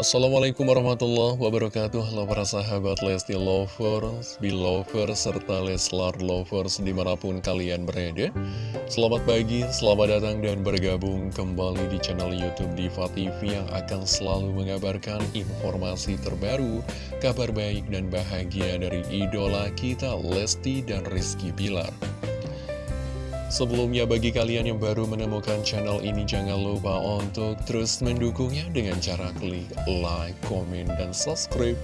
Assalamualaikum warahmatullahi wabarakatuh. Halo para sahabat Lesti Lovers, Belovers, serta Leslar Lovers di mana pun kalian berada. Selamat pagi, selamat datang dan bergabung kembali di channel Youtube Diva TV Yang akan selalu mengabarkan informasi terbaru, kabar baik dan bahagia dari idola kita Lesti dan Rizky Bilar Sebelumnya bagi kalian yang baru menemukan channel ini jangan lupa untuk terus mendukungnya dengan cara klik like, komen, dan subscribe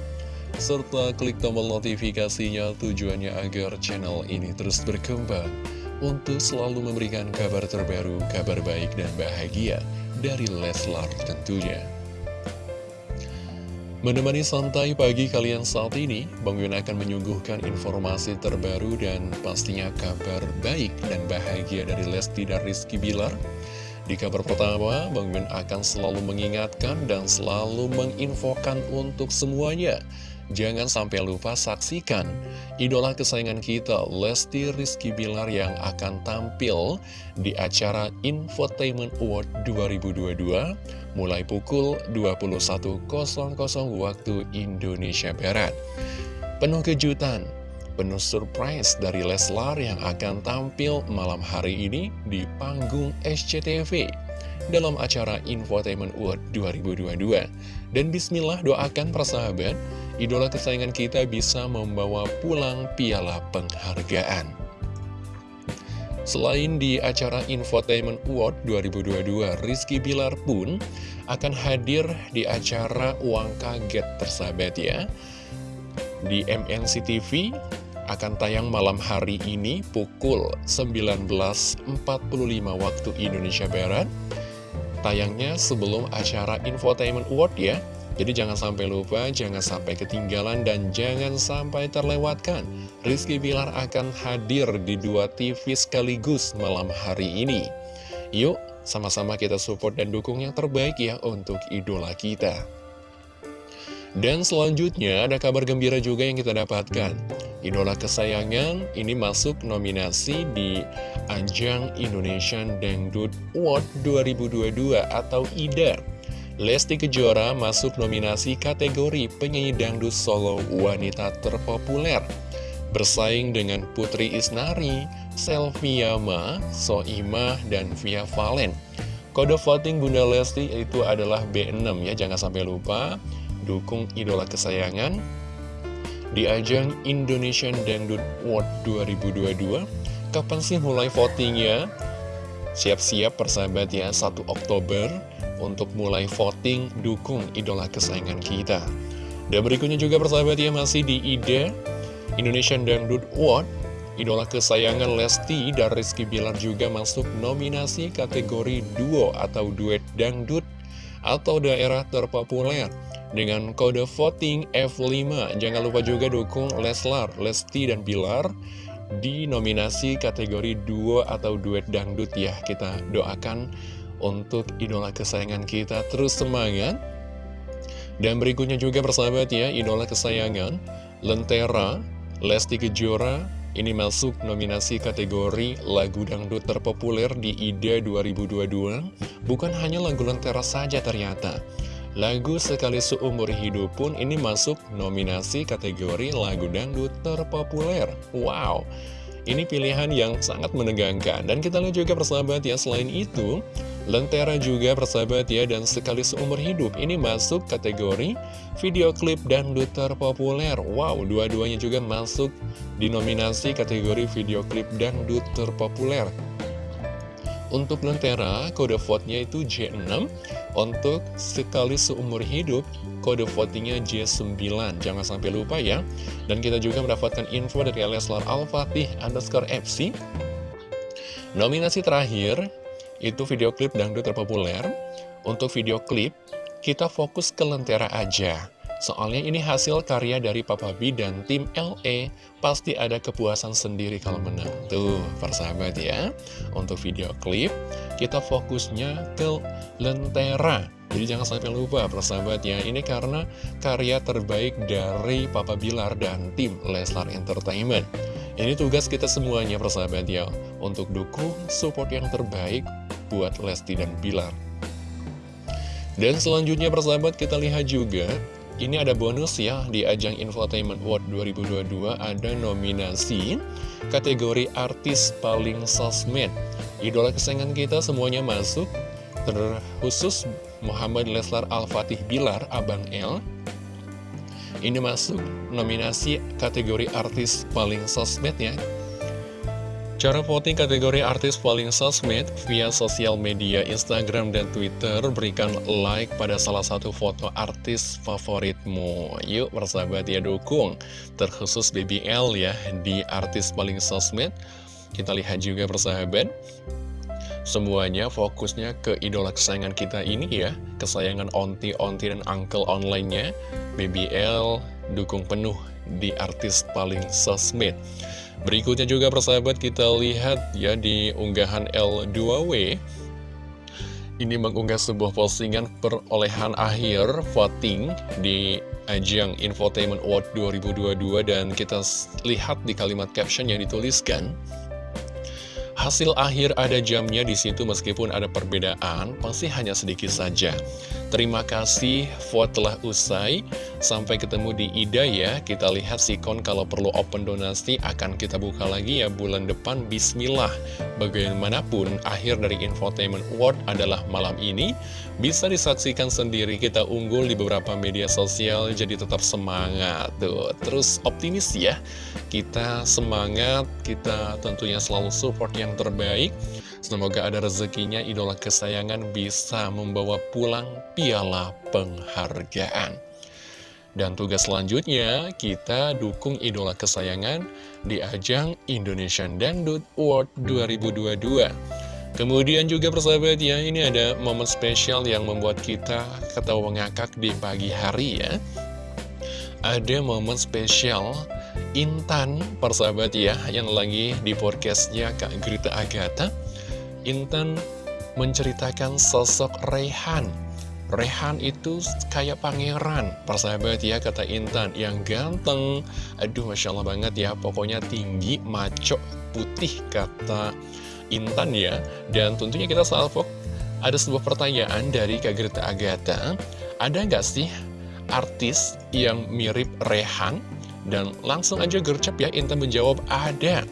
serta klik tombol notifikasinya tujuannya agar channel ini terus berkembang untuk selalu memberikan kabar terbaru, kabar baik dan bahagia dari Leslar tentunya. Menemani santai pagi kalian saat ini, Bang Yun akan menyuguhkan informasi terbaru dan pastinya kabar baik dan bahagia dari Lesti dan Rizky Bilar. Di kabar pertama, Bang Yun akan selalu mengingatkan dan selalu menginfokan untuk semuanya Jangan sampai lupa saksikan idola kesayangan kita Lesti Rizky Bilar yang akan tampil di acara Infotainment Award 2022 mulai pukul 21.00 waktu Indonesia Barat. Penuh kejutan, penuh surprise dari Leslar yang akan tampil malam hari ini di panggung SCTV dalam acara Infotainment Award 2022. Dan bismillah doakan persahabat idola kesayangan kita bisa membawa pulang piala penghargaan. Selain di acara Infotainment Award 2022, Rizky Bilar pun akan hadir di acara Uang Kaget persahabat ya. Di MNC TV akan tayang malam hari ini pukul 19.45 waktu Indonesia Barat. Tayangnya sebelum acara Infotainment Award ya. Jadi jangan sampai lupa, jangan sampai ketinggalan, dan jangan sampai terlewatkan. Rizky Bilar akan hadir di dua TV sekaligus malam hari ini. Yuk, sama-sama kita support dan dukung yang terbaik ya untuk idola kita. Dan selanjutnya ada kabar gembira juga yang kita dapatkan. Idola kesayangan ini masuk nominasi di Ajang Indonesian Dangdut Award 2022 atau IDA. Lesti Kejora masuk nominasi kategori penyanyi dangdut solo wanita terpopuler Bersaing dengan Putri Isnari, Selvia Ma, Soimah, dan Via Valen Kode voting Bunda Lesti itu adalah B6 ya, jangan sampai lupa Dukung idola kesayangan Di ajang Indonesian Dangdut Award 2022 Kapan sih mulai votingnya? Siap-siap persahabat ya, 1 Oktober untuk mulai voting dukung idola kesayangan kita. Dan berikutnya juga persahabat ya masih di ide Indonesian Dangdut Award Idola kesayangan Lesti dan Rizky Bilar juga masuk nominasi kategori duo atau duet dangdut atau daerah terpopuler dengan kode voting F5. Jangan lupa juga dukung Leslar, Lesti, dan Bilar di nominasi kategori duo atau duet dangdut ya. Kita doakan untuk idola kesayangan kita terus semangat. Dan berikutnya juga persahabat ya, idola kesayangan Lentera, Lesti Kejora, ini masuk nominasi kategori lagu dangdut terpopuler di IDA 2022. Bukan hanya lagu Lentera saja ternyata. Lagu Sekali Seumur Hidup pun ini masuk nominasi kategori lagu dangdut terpopuler. Wow! Ini pilihan yang sangat menegangkan Dan kita lihat juga persahabat ya Selain itu Lentera juga persahabat ya Dan sekali seumur hidup Ini masuk kategori video klip dan duter populer Wow, dua-duanya juga masuk di nominasi kategori video klip dan duter populer untuk Lentera, kode vote-nya itu J6. Untuk sekali seumur hidup, kode votingnya J9. Jangan sampai lupa ya. Dan kita juga mendapatkan info dari Leslar Al-Fatih underscore FC. Nominasi terakhir, itu video klip dangdut terpopuler. Untuk video klip, kita fokus ke Lentera aja. Soalnya ini hasil karya dari Papa B dan tim LE Pasti ada kepuasan sendiri kalau menang. Tuh, persahabat ya. Untuk video klip Kita fokusnya ke Lentera. Jadi jangan sampai lupa persahabat ya. Ini karena karya terbaik dari Papa Bilar dan tim Leslar Entertainment. Ini tugas kita semuanya persahabat ya. Untuk dukung support yang terbaik buat Lesti dan Bilar Dan selanjutnya persahabat kita lihat juga ini ada bonus ya di ajang Infotainment World 2022 ada nominasi kategori artis paling sosmed. Idola kesayangan kita semuanya masuk, terkhusus Muhammad Leslar Al-Fatih Bilar, Abang L. Ini masuk nominasi kategori artis paling sosmed ya. Cara voting kategori artis paling sosmed via sosial media Instagram dan Twitter Berikan like pada salah satu foto artis favoritmu. Yuk persahabat ya dukung. Terkhusus BBL ya di artis paling sosmed. Kita lihat juga persahabat. Semuanya fokusnya ke idola kesayangan kita ini ya. Kesayangan onti-onti dan uncle online-nya. BBL dukung penuh di artis paling sosmed Berikutnya juga persahabat kita lihat ya di unggahan L2W Ini mengunggah sebuah postingan perolehan akhir voting di ajang Infotainment Award 2022 Dan kita lihat di kalimat caption yang dituliskan Hasil akhir ada jamnya di situ meskipun ada perbedaan, pasti hanya sedikit saja. Terima kasih, vote telah usai. Sampai ketemu di Ida ya. Kita lihat sikon kalau perlu open donasi akan kita buka lagi ya bulan depan. Bismillah. Bagaimanapun, akhir dari Infotainment Award adalah malam ini. Bisa disaksikan sendiri kita unggul di beberapa media sosial, jadi tetap semangat. Tuh, terus optimis ya. Kita semangat, kita tentunya selalu support yang terbaik. Semoga ada rezekinya idola kesayangan bisa membawa pulang piala penghargaan. Dan tugas selanjutnya, kita dukung idola kesayangan di ajang Indonesian Dangdut Award 2022. Kemudian juga persahabat ya, ini ada momen spesial yang membuat kita ketawa ngakak di pagi hari ya. Ada momen spesial Intan, persahabat ya, yang lagi di podcastnya Kak Grita Agatha. Intan menceritakan sosok Rehan. Rehan itu kayak pangeran, persahabat ya, kata Intan, yang ganteng. Aduh, Masya Allah banget ya, pokoknya tinggi, maco, putih, kata Intan ya. Dan tentunya kita salvo, ada sebuah pertanyaan dari Kak Grita Agatha. Ada nggak sih artis yang mirip Rehan? Dan langsung aja gercep ya Intan menjawab ada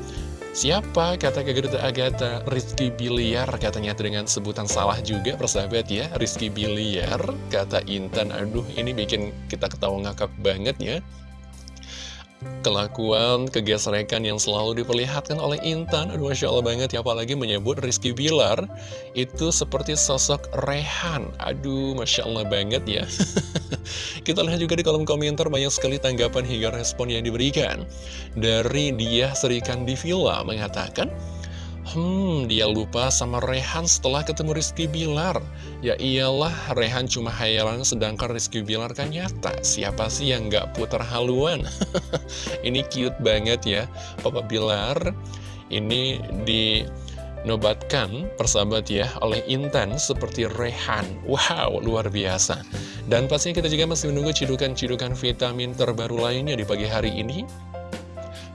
Siapa? Kata Kak Agatha. Rizky Biliar Katanya dengan sebutan salah juga persahabat ya. Rizky Biliar Kata Intan. Aduh ini bikin kita ketawa ngakak banget ya Kelakuan, kegesrekan yang selalu diperlihatkan oleh Intan Aduh Masya Allah banget ya Apalagi menyebut Rizky Bilar Itu seperti sosok Rehan. Aduh Masya Allah banget ya. Kita lihat juga di kolom komentar Banyak sekali tanggapan hingga respon yang diberikan. Dari dia Serikan di Villa mengatakan Hmm, dia lupa sama Rehan setelah ketemu Rizky Bilar. Ya iyalah, Rehan cuma hayalan sedangkan Rizky Bilar kan nyata. Siapa sih yang gak putar haluan? ini cute banget ya, Papa Bilar. Ini dinobatkan persahabat ya oleh Intan seperti Rehan. Wow, luar biasa. Dan pastinya kita juga masih menunggu cidukan-cidukan vitamin terbaru lainnya di pagi hari ini.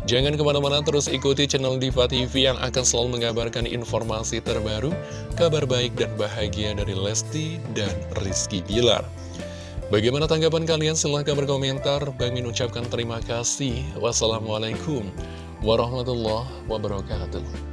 Jangan ke mana-mana terus ikuti channel Diva TV yang akan selalu mengabarkan informasi terbaru, kabar baik dan bahagia dari Lesti dan Rizky Bilar. Bagaimana tanggapan kalian? Silahkan berkomentar. Bang Min ucapkan terima kasih. Wassalamualaikum warahmatullahi wabarakatuh.